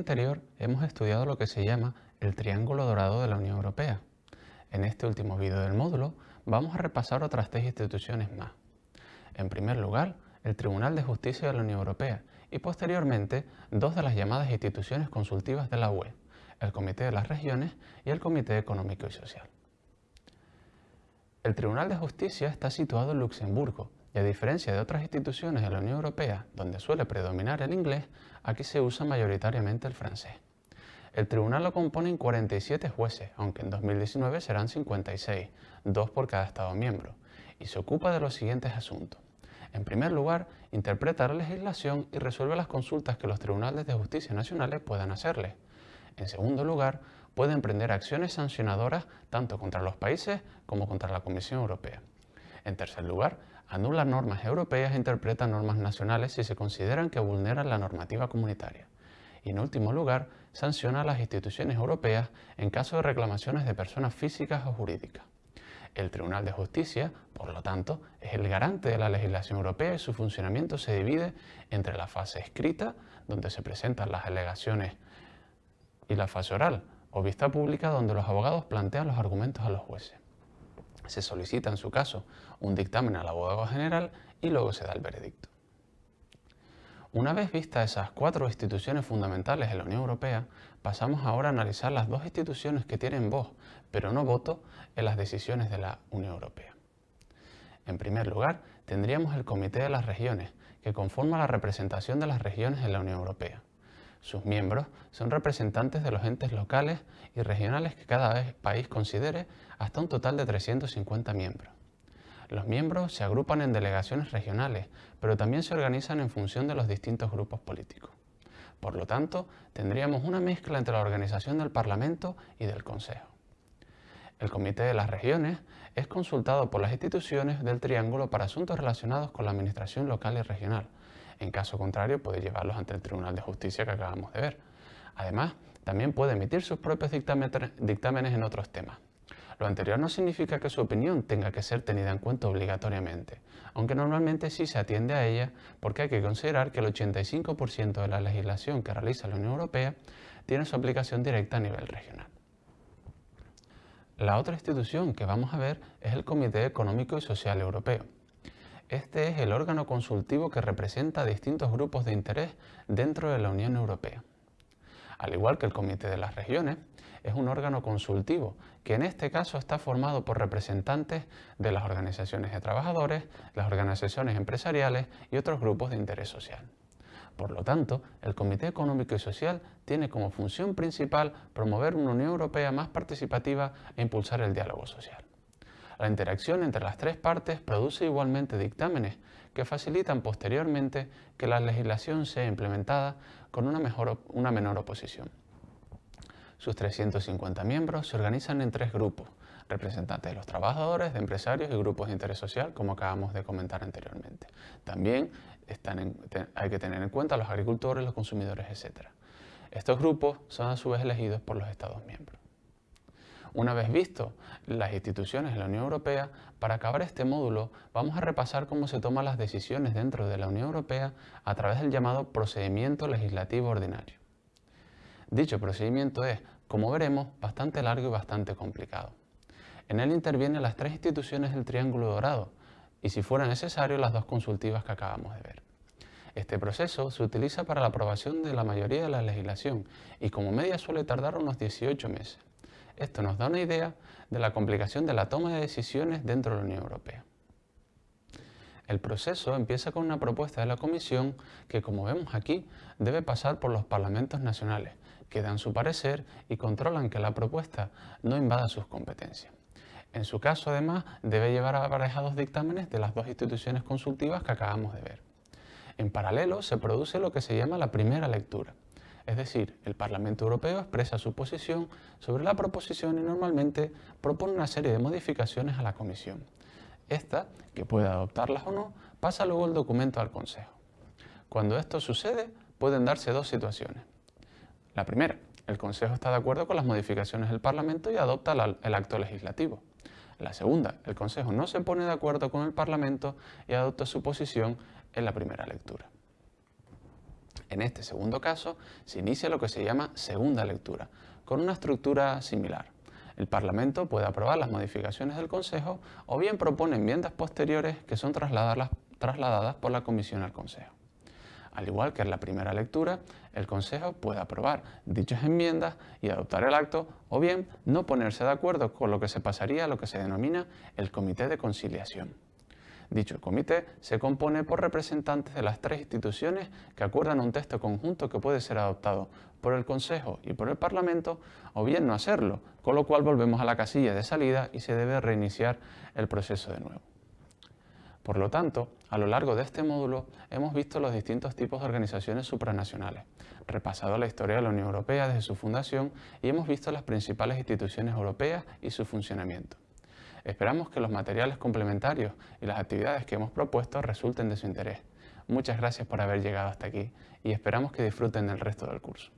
anterior hemos estudiado lo que se llama el triángulo dorado de la Unión Europea. En este último vídeo del módulo vamos a repasar otras tres instituciones más. En primer lugar, el Tribunal de Justicia de la Unión Europea y posteriormente dos de las llamadas instituciones consultivas de la UE, el Comité de las Regiones y el Comité Económico y Social. El Tribunal de Justicia está situado en Luxemburgo y a diferencia de otras instituciones de la Unión Europea, donde suele predominar el inglés, aquí se usa mayoritariamente el francés. El tribunal lo componen 47 jueces, aunque en 2019 serán 56, dos por cada Estado miembro, y se ocupa de los siguientes asuntos. En primer lugar, interpreta la legislación y resuelve las consultas que los tribunales de justicia nacionales puedan hacerle. En segundo lugar, puede emprender acciones sancionadoras tanto contra los países como contra la Comisión Europea. En tercer lugar, anula normas europeas e interpreta normas nacionales si se consideran que vulneran la normativa comunitaria. Y en último lugar, sanciona a las instituciones europeas en caso de reclamaciones de personas físicas o jurídicas. El Tribunal de Justicia, por lo tanto, es el garante de la legislación europea y su funcionamiento se divide entre la fase escrita, donde se presentan las alegaciones, y la fase oral, o vista pública, donde los abogados plantean los argumentos a los jueces. Se solicita, en su caso, un dictamen al abogado general y luego se da el veredicto. Una vez vistas esas cuatro instituciones fundamentales de la Unión Europea, pasamos ahora a analizar las dos instituciones que tienen voz, pero no voto, en las decisiones de la Unión Europea. En primer lugar, tendríamos el Comité de las Regiones, que conforma la representación de las regiones en la Unión Europea. Sus miembros son representantes de los entes locales y regionales que cada país considere hasta un total de 350 miembros. Los miembros se agrupan en delegaciones regionales, pero también se organizan en función de los distintos grupos políticos. Por lo tanto, tendríamos una mezcla entre la organización del Parlamento y del Consejo. El Comité de las Regiones es consultado por las instituciones del Triángulo para asuntos relacionados con la administración local y regional. En caso contrario, puede llevarlos ante el Tribunal de Justicia que acabamos de ver. Además, también puede emitir sus propios dictámenes en otros temas. Lo anterior no significa que su opinión tenga que ser tenida en cuenta obligatoriamente, aunque normalmente sí se atiende a ella porque hay que considerar que el 85% de la legislación que realiza la Unión Europea tiene su aplicación directa a nivel regional. La otra institución que vamos a ver es el Comité Económico y Social Europeo. Este es el órgano consultivo que representa a distintos grupos de interés dentro de la Unión Europea. Al igual que el Comité de las Regiones, es un órgano consultivo que en este caso está formado por representantes de las organizaciones de trabajadores, las organizaciones empresariales y otros grupos de interés social. Por lo tanto, el Comité Económico y Social tiene como función principal promover una Unión Europea más participativa e impulsar el diálogo social. La interacción entre las tres partes produce igualmente dictámenes que facilitan posteriormente que la legislación sea implementada con una, mejor, una menor oposición. Sus 350 miembros se organizan en tres grupos, representantes de los trabajadores, de empresarios y grupos de interés social, como acabamos de comentar anteriormente. También hay que tener en cuenta los agricultores, los consumidores, etc. Estos grupos son a su vez elegidos por los Estados miembros. Una vez visto las instituciones de la Unión Europea, para acabar este módulo vamos a repasar cómo se toman las decisiones dentro de la Unión Europea a través del llamado procedimiento legislativo ordinario. Dicho procedimiento es, como veremos, bastante largo y bastante complicado. En él intervienen las tres instituciones del Triángulo Dorado y, si fuera necesario, las dos consultivas que acabamos de ver. Este proceso se utiliza para la aprobación de la mayoría de la legislación y como media suele tardar unos 18 meses. Esto nos da una idea de la complicación de la toma de decisiones dentro de la Unión Europea. El proceso empieza con una propuesta de la Comisión que, como vemos aquí, debe pasar por los parlamentos nacionales, que dan su parecer y controlan que la propuesta no invada sus competencias. En su caso, además, debe llevar aparejados dictámenes de las dos instituciones consultivas que acabamos de ver. En paralelo, se produce lo que se llama la primera lectura. Es decir, el Parlamento Europeo expresa su posición sobre la proposición y normalmente propone una serie de modificaciones a la Comisión. Esta, que puede adoptarlas o no, pasa luego el documento al Consejo. Cuando esto sucede, pueden darse dos situaciones. La primera, el Consejo está de acuerdo con las modificaciones del Parlamento y adopta el acto legislativo. La segunda, el Consejo no se pone de acuerdo con el Parlamento y adopta su posición en la primera lectura. En este segundo caso, se inicia lo que se llama segunda lectura, con una estructura similar. El Parlamento puede aprobar las modificaciones del Consejo o bien propone enmiendas posteriores que son trasladadas, trasladadas por la Comisión al Consejo. Al igual que en la primera lectura, el Consejo puede aprobar dichas enmiendas y adoptar el acto o bien no ponerse de acuerdo con lo que se pasaría a lo que se denomina el Comité de Conciliación. Dicho comité se compone por representantes de las tres instituciones que acuerdan un texto conjunto que puede ser adoptado por el Consejo y por el Parlamento o bien no hacerlo, con lo cual volvemos a la casilla de salida y se debe reiniciar el proceso de nuevo. Por lo tanto, a lo largo de este módulo hemos visto los distintos tipos de organizaciones supranacionales, repasado la historia de la Unión Europea desde su fundación y hemos visto las principales instituciones europeas y su funcionamiento. Esperamos que los materiales complementarios y las actividades que hemos propuesto resulten de su interés. Muchas gracias por haber llegado hasta aquí y esperamos que disfruten del resto del curso.